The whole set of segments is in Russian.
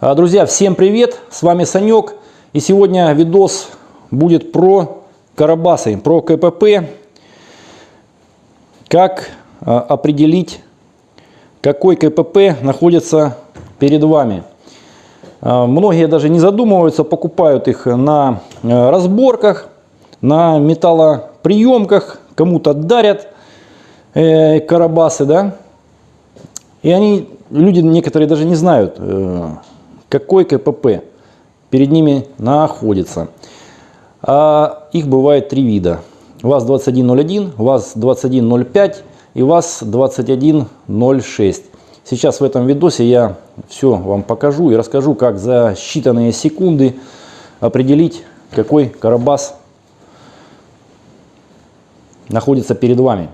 А, Друзья, всем привет! С вами Санек. И сегодня видос будет про карабасы, про КПП. Как а, определить, какой КПП находится перед вами. А, Многие даже не задумываются, покупают их на разборках, на металлоприемках, кому-то дарят э, карабасы, да. И они, люди некоторые даже не знают, э, какой КПП перед ними находится. А их бывает три вида. ВАЗ-2101, ВАЗ-2105 и ВАЗ-2106. Сейчас в этом видосе я все вам покажу и расскажу, как за считанные секунды определить, какой карабас находится перед вами.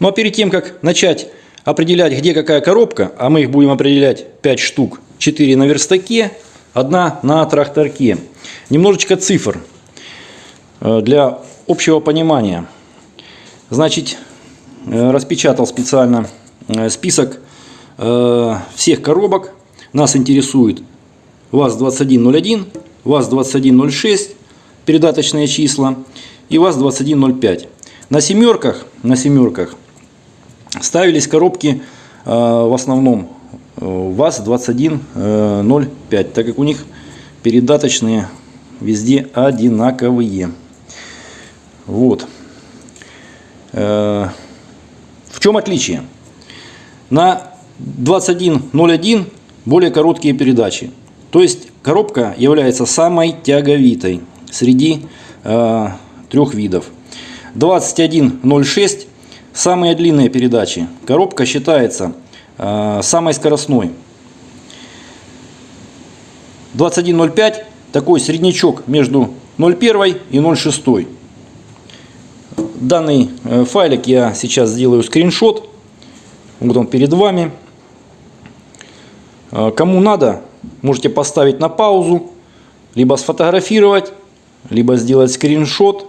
Ну а перед тем, как начать определять, где какая коробка, а мы их будем определять 5 штук, 4 на верстаке, одна на тракторке. Немножечко цифр э, для общего понимания. Значит, э, распечатал специально э, список всех коробок. Нас интересует ВАЗ-2101, ВАЗ-2106, передаточные числа, и ВАЗ-2105. На семерках, на семерках ставились коробки в основном ВАЗ-2105, так как у них передаточные везде одинаковые. Вот. В чем отличие? На 2101 более короткие передачи. То есть коробка является самой тяговитой среди э, трех видов. 2106 самые длинные передачи. Коробка считается э, самой скоростной. 2105 такой среднячок между 0,1 и 0,6. Данный э, файлик я сейчас сделаю скриншот. Вот он перед вами. Э, кому надо, можете поставить на паузу, либо сфотографировать, либо сделать скриншот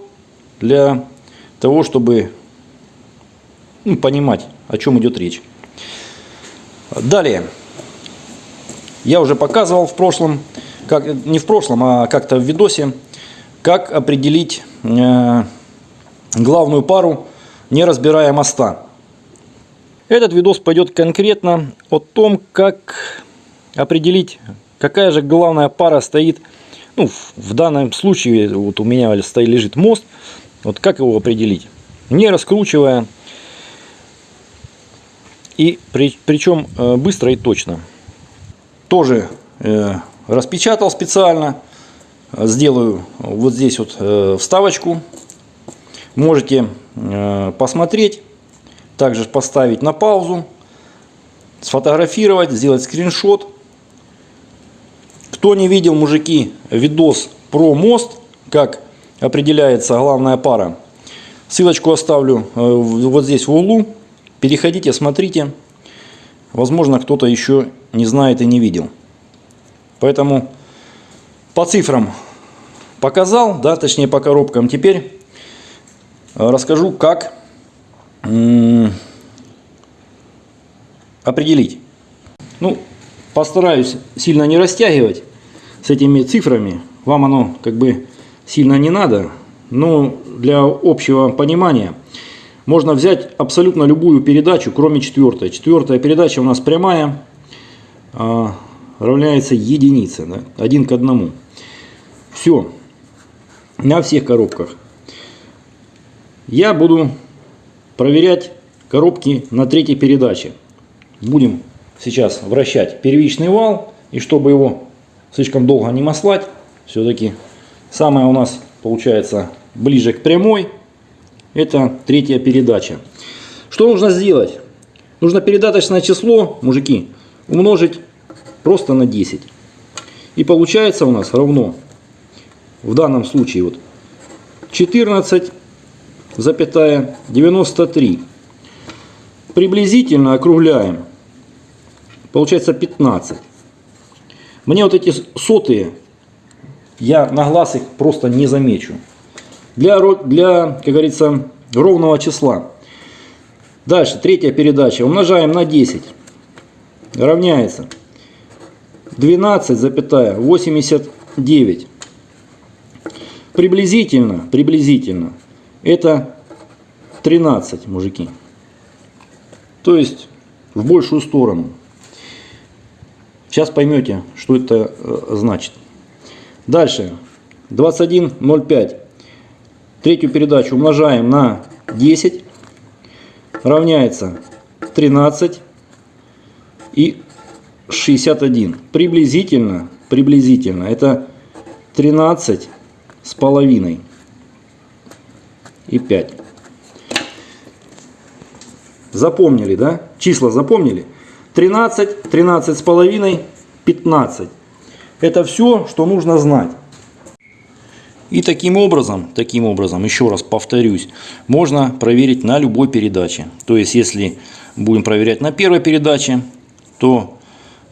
для того, чтобы ну, понимать, о чем идет речь. Далее. Я уже показывал в прошлом, как, не в прошлом, а как-то в видосе, как определить э, главную пару, не разбирая моста. Этот видос пойдет конкретно о том, как определить, какая же главная пара стоит. Ну, в данном случае вот у меня стоит, лежит мост. Вот как его определить? Не раскручивая. И при, причем э, быстро и точно. Тоже э, распечатал специально. Сделаю вот здесь вот э, вставочку. Можете посмотреть также поставить на паузу, сфотографировать, сделать скриншот. Кто не видел, мужики, видос про мост, как определяется главная пара, ссылочку оставлю вот здесь в углу. Переходите, смотрите. Возможно, кто-то еще не знает и не видел. Поэтому по цифрам показал, да, точнее по коробкам. Теперь расскажу, как определить. Ну, постараюсь сильно не растягивать с этими цифрами. Вам оно как бы сильно не надо. Но для общего понимания можно взять абсолютно любую передачу, кроме четвертой. Четвертая передача у нас прямая, а, равняется единице, да? один к одному. Все, на всех коробках. Я буду проверять коробки на третьей передаче. Будем сейчас вращать первичный вал. И чтобы его слишком долго не маслать, все-таки самое у нас получается ближе к прямой. Это третья передача. Что нужно сделать? Нужно передаточное число, мужики, умножить просто на 10. И получается у нас равно, в данном случае, вот 14 запятая 93. Приблизительно округляем. Получается 15. Мне вот эти сотые я на глаз их просто не замечу. Для, для как говорится, ровного числа. Дальше, третья передача. Умножаем на 10. Равняется 12,89. Приблизительно, приблизительно, это 13, мужики. То есть в большую сторону. Сейчас поймете, что это э, значит. Дальше. 21,05. Третью передачу умножаем на 10. Равняется 13 и 61. Приблизительно, приблизительно, это 13 с половиной и 5. Запомнили, да? Числа запомнили? 13, 13 с половиной, 15. Это все, что нужно знать. И таким образом, таким образом, еще раз повторюсь, можно проверить на любой передаче. То есть, если будем проверять на первой передаче, то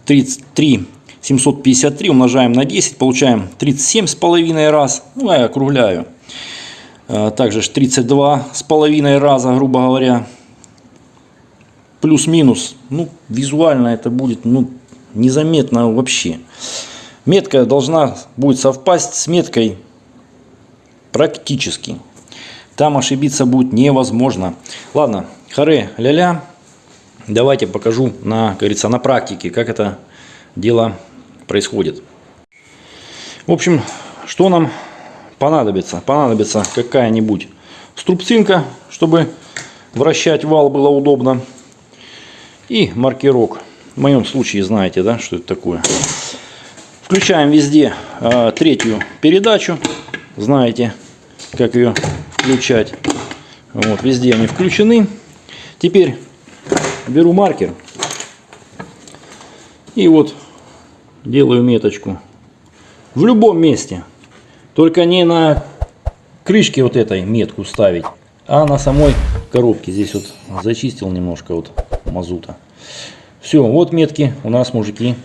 33 753 умножаем на 10, получаем 37 с половиной раз. Ну, я округляю. А, Также ж 32 с половиной раза, грубо говоря. Плюс-минус. Ну, визуально это будет ну, незаметно вообще. Метка должна будет совпасть с меткой практически. Там ошибиться будет невозможно. Ладно, харе ля-ля. Давайте покажу на, как говорится, на практике, как это дело происходит. В общем, что нам понадобится? Понадобится какая-нибудь струбцинка, чтобы вращать вал было удобно. И маркерок. В моем случае знаете, да, что это такое. Включаем везде э, третью передачу. Знаете, как ее включать. Вот, везде они включены. Теперь беру маркер. И вот делаю меточку. В любом месте. Только не на крышке вот этой метку ставить, а на самой коробке. Здесь вот зачистил немножко вот мазута. Все, вот метки у нас, мужики,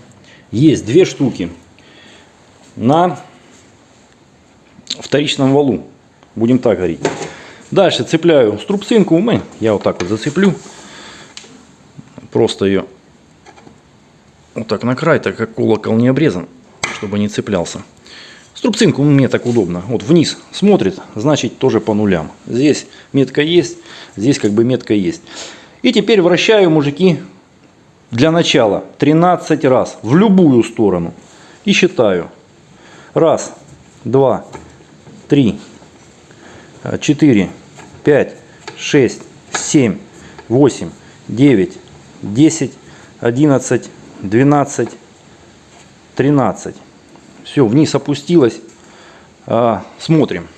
есть. Две штуки на вторичном валу. Будем так говорить. Дальше цепляю струбцинку. Я вот так вот зацеплю. Просто ее вот так на край, так как колокол не обрезан, чтобы не цеплялся. Струбцинку мне так удобно. Вот вниз смотрит, значит тоже по нулям. Здесь метка есть, здесь как бы метка есть. И теперь вращаю, мужики, для начала 13 раз в любую сторону. И считаю. Раз, два, три, четыре, пять, шесть, семь, восемь, девять, десять, одиннадцать, двенадцать, тринадцать. Все, вниз опустилась. А, смотрим.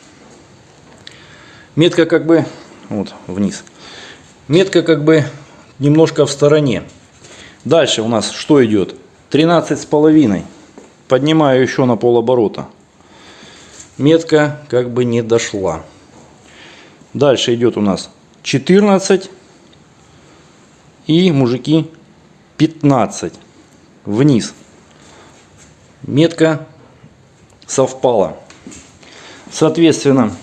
Метка как бы вот вниз. Метка как бы немножко в стороне. Дальше у нас что идет? 13 с половиной. Поднимаю еще на полоборота. Метка как бы не дошла. Дальше идет у нас 14 и мужики 15 вниз. Метка совпала. Соответственно,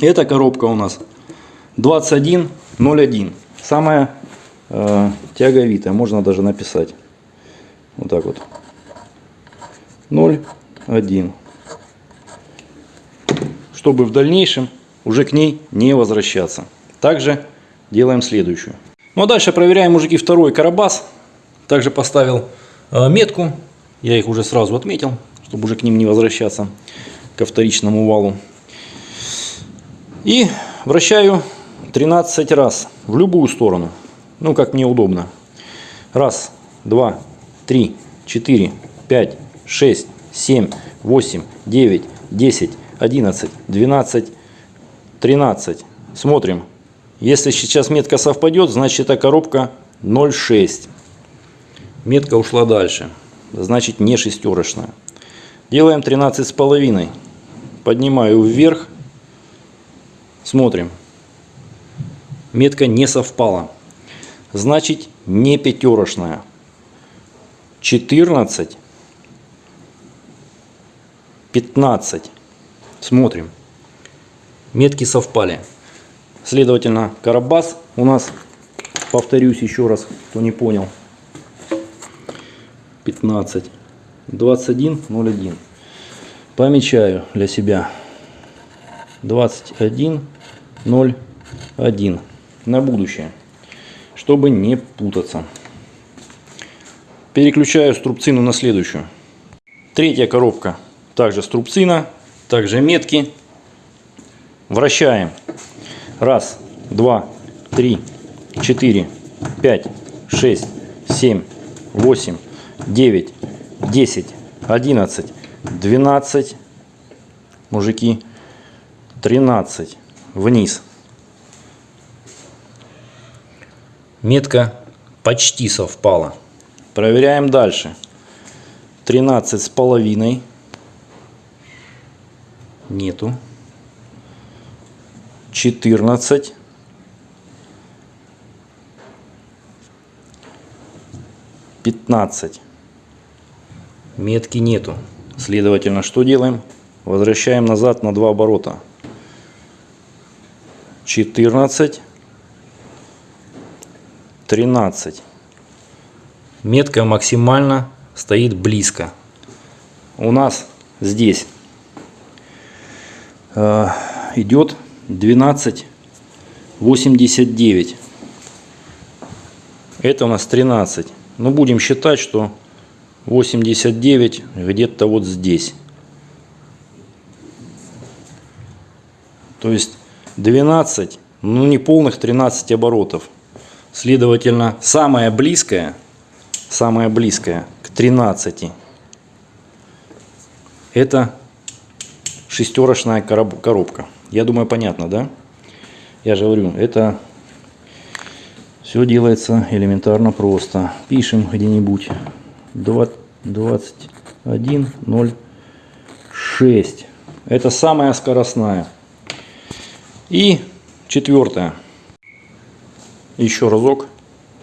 эта коробка у нас 21.01. Самая э, тяговитая, можно даже написать. Вот так вот. 0,1. Чтобы в дальнейшем уже к ней не возвращаться. Также делаем следующую. Ну а дальше проверяем, мужики, второй карабас. Также поставил э, метку. Я их уже сразу отметил, чтобы уже к ним не возвращаться, ко вторичному валу. И вращаю 13 раз в любую сторону. Ну, как мне удобно. Раз, два, три, четыре, пять, шесть, семь, восемь, девять, десять, одиннадцать, двенадцать, тринадцать. Смотрим. Если сейчас метка совпадет, значит эта коробка 0,6. Метка ушла дальше. Значит не шестерочная. Делаем 13 с половиной. Поднимаю вверх. Смотрим. Метка не совпала. Значит не пятерочная. 14 15. Смотрим. Метки совпали. Следовательно, Карабас у нас, повторюсь еще раз, кто не понял, 15. 21, 01. Помечаю для себя 21, 01 на будущее, чтобы не путаться. Переключаю струбцину на следующую. Третья коробка. Также струбцина, также метки. Вращаем. Раз, два, три, четыре, пять, шесть, семь, восемь, девять, десять, одиннадцать, двенадцать. Мужики. Тринадцать. Вниз. Метка почти совпала. Проверяем дальше. 13 с половиной. Нету. 14. Пятнадцать. Метки нету. Следовательно, что делаем? Возвращаем назад на два оборота. 14. 13. Метка максимально стоит близко. У нас здесь идет 12,89. Это у нас 13. Но будем считать, что 89 где-то вот здесь. То есть 12, ну не полных 13 оборотов. Следовательно, самое близкое, самое близкое к 13 это шестерочная коробка. Я думаю, понятно, да? Я же говорю, это все делается элементарно просто. Пишем где-нибудь 21.06. Это самая скоростная. И четвертое. Еще разок.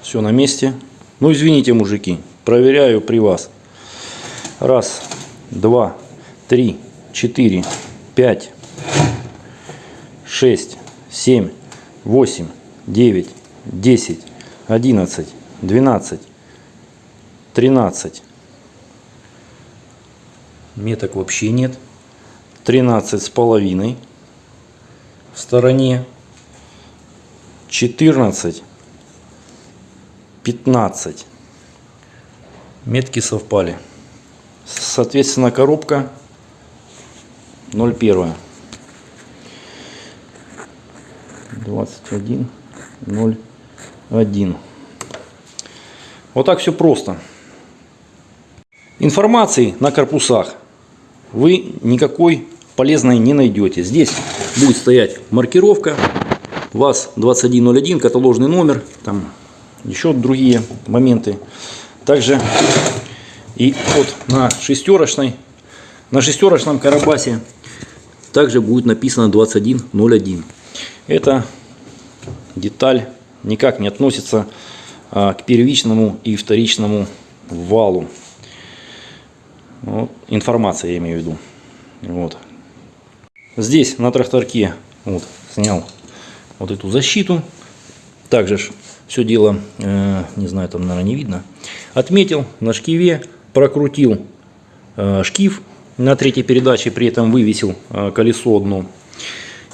Все на месте. Ну, извините, мужики. Проверяю при вас. Раз, два, три, четыре, пять, шесть, семь, восемь, девять, десять, одиннадцать, двенадцать, тринадцать. Меток вообще нет. Тринадцать с половиной в стороне. 14, 15. Метки совпали. Соответственно, коробка 01. 21, 01. Вот так все просто. Информации на корпусах вы никакой полезной не найдете. Здесь будет стоять маркировка ВАЗ-2101, каталожный номер, там еще другие моменты. Также и вот на шестерочной, на шестерочном карабасе также будет написано 2101. Это деталь никак не относится а, к первичному и вторичному валу. Вот, информация я имею в виду. Вот. Здесь на тракторке вот, снял вот эту защиту. Также все дело, э, не знаю, там, наверное, не видно. Отметил на шкиве, прокрутил э, шкив на третьей передаче, при этом вывесил э, колесо одно.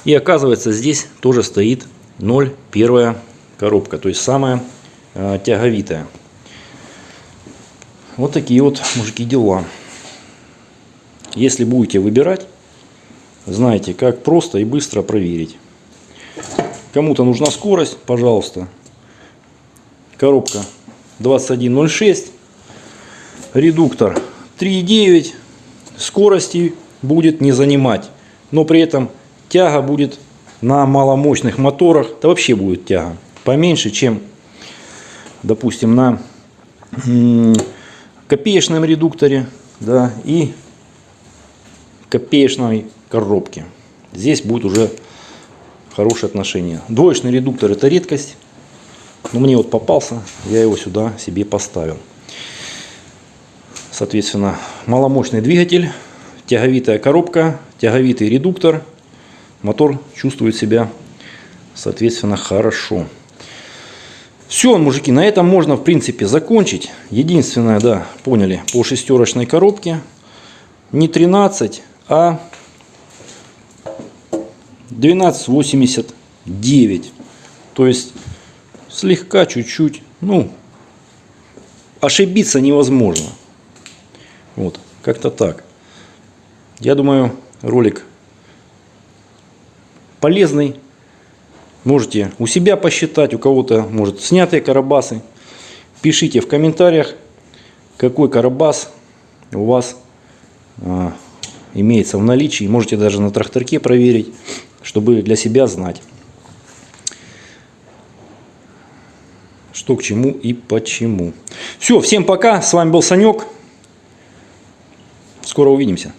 И оказывается, здесь тоже стоит 0,1 коробка, то есть самая э, тяговитая. Вот такие вот, мужики, дела. Если будете выбирать, знаете, как просто и быстро проверить. Кому-то нужна скорость, пожалуйста. Коробка 2106. Редуктор 3,9. Скорости будет не занимать. Но при этом тяга будет на маломощных моторах. Да вообще будет тяга поменьше, чем, допустим, на копеечном редукторе да, и копеечной коробке. Здесь будет уже хорошие отношения. Двоечный редуктор это редкость. Но мне вот попался, я его сюда себе поставил. Соответственно, маломощный двигатель, тяговитая коробка, тяговитый редуктор. Мотор чувствует себя, соответственно, хорошо. Все, мужики, на этом можно, в принципе, закончить. Единственное, да, поняли, по шестерочной коробке не 13, а 1289. То есть слегка, чуть-чуть, ну, ошибиться невозможно. Вот, как-то так. Я думаю, ролик полезный. Можете у себя посчитать, у кого-то, может, снятые карабасы. Пишите в комментариях, какой карабас у вас а, имеется в наличии. Можете даже на тракторке проверить, чтобы для себя знать, что к чему и почему. Все, всем пока. С вами был Санек. Скоро увидимся.